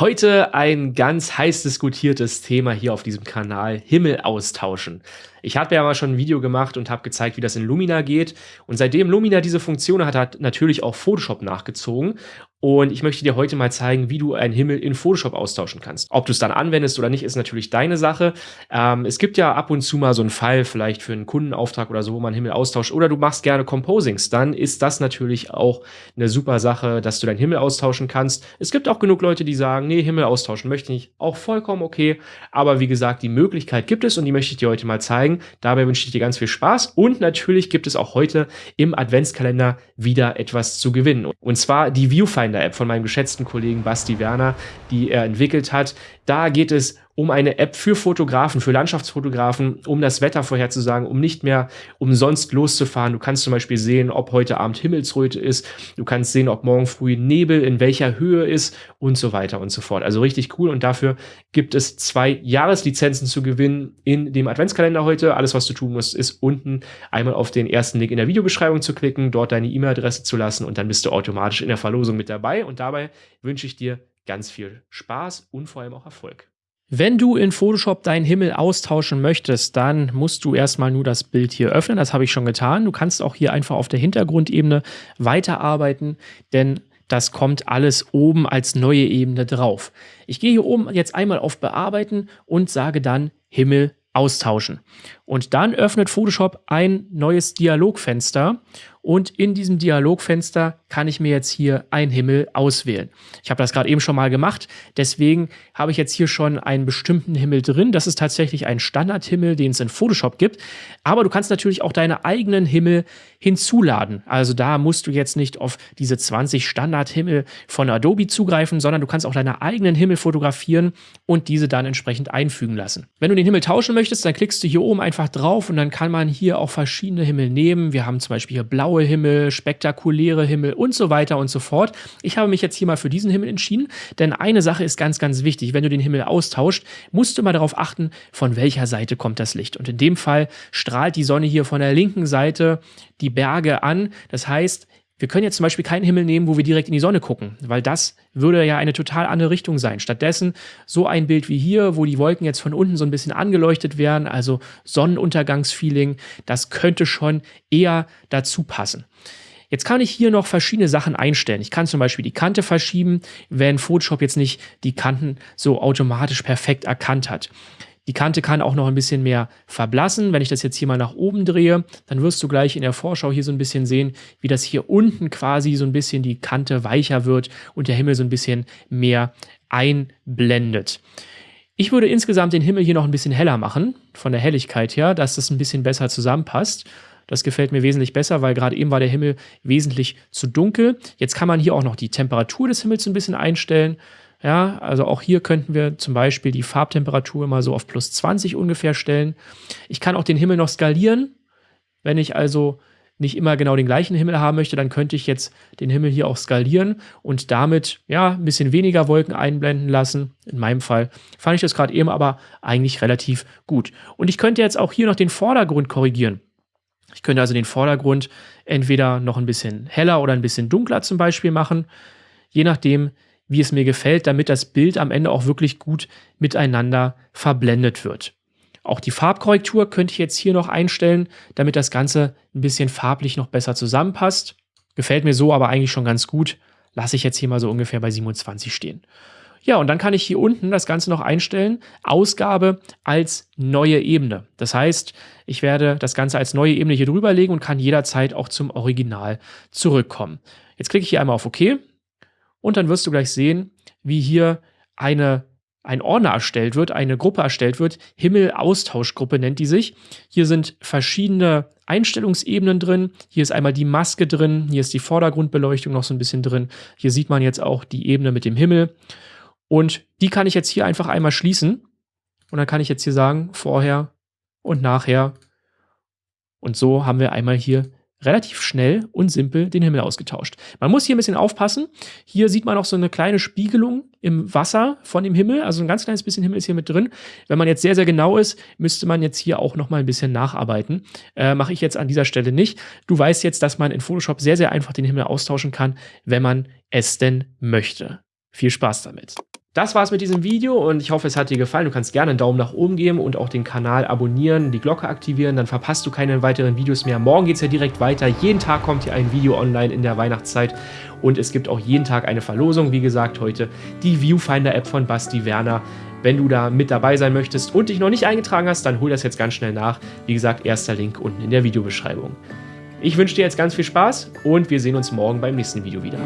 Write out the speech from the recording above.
Heute ein ganz heiß diskutiertes Thema hier auf diesem Kanal, Himmel austauschen. Ich habe ja mal schon ein Video gemacht und habe gezeigt, wie das in Lumina geht. Und seitdem Lumina diese Funktion hat, hat natürlich auch Photoshop nachgezogen. Und ich möchte dir heute mal zeigen, wie du einen Himmel in Photoshop austauschen kannst. Ob du es dann anwendest oder nicht, ist natürlich deine Sache. Ähm, es gibt ja ab und zu mal so einen Fall, vielleicht für einen Kundenauftrag oder so, wo man Himmel austauscht. Oder du machst gerne Composings. Dann ist das natürlich auch eine super Sache, dass du deinen Himmel austauschen kannst. Es gibt auch genug Leute, die sagen, nee, Himmel austauschen möchte ich nicht. Auch vollkommen okay. Aber wie gesagt, die Möglichkeit gibt es und die möchte ich dir heute mal zeigen. Dabei wünsche ich dir ganz viel Spaß. Und natürlich gibt es auch heute im Adventskalender wieder etwas zu gewinnen. Und zwar die Viewfinder Finder-App von meinem geschätzten Kollegen Basti Werner, die er entwickelt hat. Da geht es um eine App für Fotografen, für Landschaftsfotografen, um das Wetter vorherzusagen, um nicht mehr umsonst loszufahren. Du kannst zum Beispiel sehen, ob heute Abend Himmelsröte ist. Du kannst sehen, ob morgen früh Nebel in welcher Höhe ist und so weiter und so fort. Also richtig cool und dafür gibt es zwei Jahreslizenzen zu gewinnen in dem Adventskalender heute. Alles, was du tun musst, ist unten einmal auf den ersten Link in der Videobeschreibung zu klicken, dort deine E-Mail-Adresse zu lassen und dann bist du automatisch in der Verlosung mit dabei. Und dabei wünsche ich dir ganz viel Spaß und vor allem auch Erfolg. Wenn du in Photoshop deinen Himmel austauschen möchtest, dann musst du erstmal nur das Bild hier öffnen. Das habe ich schon getan. Du kannst auch hier einfach auf der Hintergrundebene weiterarbeiten, denn das kommt alles oben als neue Ebene drauf. Ich gehe hier oben jetzt einmal auf Bearbeiten und sage dann Himmel austauschen. Und dann öffnet Photoshop ein neues Dialogfenster und in diesem Dialogfenster kann ich mir jetzt hier einen Himmel auswählen. Ich habe das gerade eben schon mal gemacht, deswegen habe ich jetzt hier schon einen bestimmten Himmel drin. Das ist tatsächlich ein Standardhimmel, den es in Photoshop gibt. Aber du kannst natürlich auch deine eigenen Himmel hinzuladen. Also da musst du jetzt nicht auf diese 20 Standardhimmel von Adobe zugreifen, sondern du kannst auch deine eigenen Himmel fotografieren und diese dann entsprechend einfügen lassen. Wenn du den Himmel tauschen möchtest, dann klickst du hier oben einfach drauf und dann kann man hier auch verschiedene Himmel nehmen. Wir haben zum Beispiel hier blau blaue Himmel, spektakuläre Himmel und so weiter und so fort. Ich habe mich jetzt hier mal für diesen Himmel entschieden, denn eine Sache ist ganz, ganz wichtig. Wenn du den Himmel austauscht, musst du mal darauf achten, von welcher Seite kommt das Licht. Und in dem Fall strahlt die Sonne hier von der linken Seite die Berge an. Das heißt, wir können jetzt zum Beispiel keinen Himmel nehmen, wo wir direkt in die Sonne gucken, weil das würde ja eine total andere Richtung sein. Stattdessen so ein Bild wie hier, wo die Wolken jetzt von unten so ein bisschen angeleuchtet werden, also Sonnenuntergangsfeeling, das könnte schon eher dazu passen. Jetzt kann ich hier noch verschiedene Sachen einstellen. Ich kann zum Beispiel die Kante verschieben, wenn Photoshop jetzt nicht die Kanten so automatisch perfekt erkannt hat. Die Kante kann auch noch ein bisschen mehr verblassen. Wenn ich das jetzt hier mal nach oben drehe, dann wirst du gleich in der Vorschau hier so ein bisschen sehen, wie das hier unten quasi so ein bisschen die Kante weicher wird und der Himmel so ein bisschen mehr einblendet. Ich würde insgesamt den Himmel hier noch ein bisschen heller machen, von der Helligkeit her, dass das ein bisschen besser zusammenpasst. Das gefällt mir wesentlich besser, weil gerade eben war der Himmel wesentlich zu dunkel. Jetzt kann man hier auch noch die Temperatur des Himmels ein bisschen einstellen. Ja, also auch hier könnten wir zum Beispiel die Farbtemperatur mal so auf plus 20 ungefähr stellen. Ich kann auch den Himmel noch skalieren. Wenn ich also nicht immer genau den gleichen Himmel haben möchte, dann könnte ich jetzt den Himmel hier auch skalieren und damit ja ein bisschen weniger Wolken einblenden lassen. In meinem Fall fand ich das gerade eben aber eigentlich relativ gut. Und ich könnte jetzt auch hier noch den Vordergrund korrigieren. Ich könnte also den Vordergrund entweder noch ein bisschen heller oder ein bisschen dunkler zum Beispiel machen, je nachdem, wie es mir gefällt, damit das Bild am Ende auch wirklich gut miteinander verblendet wird. Auch die Farbkorrektur könnte ich jetzt hier noch einstellen, damit das Ganze ein bisschen farblich noch besser zusammenpasst. Gefällt mir so aber eigentlich schon ganz gut. Lasse ich jetzt hier mal so ungefähr bei 27 stehen. Ja, und dann kann ich hier unten das Ganze noch einstellen. Ausgabe als neue Ebene. Das heißt, ich werde das Ganze als neue Ebene hier drüber legen und kann jederzeit auch zum Original zurückkommen. Jetzt klicke ich hier einmal auf OK und dann wirst du gleich sehen, wie hier eine, ein Ordner erstellt wird, eine Gruppe erstellt wird. Himmel-Austauschgruppe nennt die sich. Hier sind verschiedene Einstellungsebenen drin. Hier ist einmal die Maske drin. Hier ist die Vordergrundbeleuchtung noch so ein bisschen drin. Hier sieht man jetzt auch die Ebene mit dem Himmel. Und die kann ich jetzt hier einfach einmal schließen. Und dann kann ich jetzt hier sagen, vorher und nachher. Und so haben wir einmal hier relativ schnell und simpel den Himmel ausgetauscht. Man muss hier ein bisschen aufpassen. Hier sieht man auch so eine kleine Spiegelung im Wasser von dem Himmel. Also ein ganz kleines bisschen Himmel ist hier mit drin. Wenn man jetzt sehr, sehr genau ist, müsste man jetzt hier auch noch mal ein bisschen nacharbeiten. Äh, Mache ich jetzt an dieser Stelle nicht. Du weißt jetzt, dass man in Photoshop sehr, sehr einfach den Himmel austauschen kann, wenn man es denn möchte. Viel Spaß damit. Das war's mit diesem Video und ich hoffe, es hat dir gefallen. Du kannst gerne einen Daumen nach oben geben und auch den Kanal abonnieren, die Glocke aktivieren, dann verpasst du keine weiteren Videos mehr. Morgen geht's ja direkt weiter. Jeden Tag kommt hier ein Video online in der Weihnachtszeit und es gibt auch jeden Tag eine Verlosung. Wie gesagt, heute die Viewfinder-App von Basti Werner. Wenn du da mit dabei sein möchtest und dich noch nicht eingetragen hast, dann hol das jetzt ganz schnell nach. Wie gesagt, erster Link unten in der Videobeschreibung. Ich wünsche dir jetzt ganz viel Spaß und wir sehen uns morgen beim nächsten Video wieder.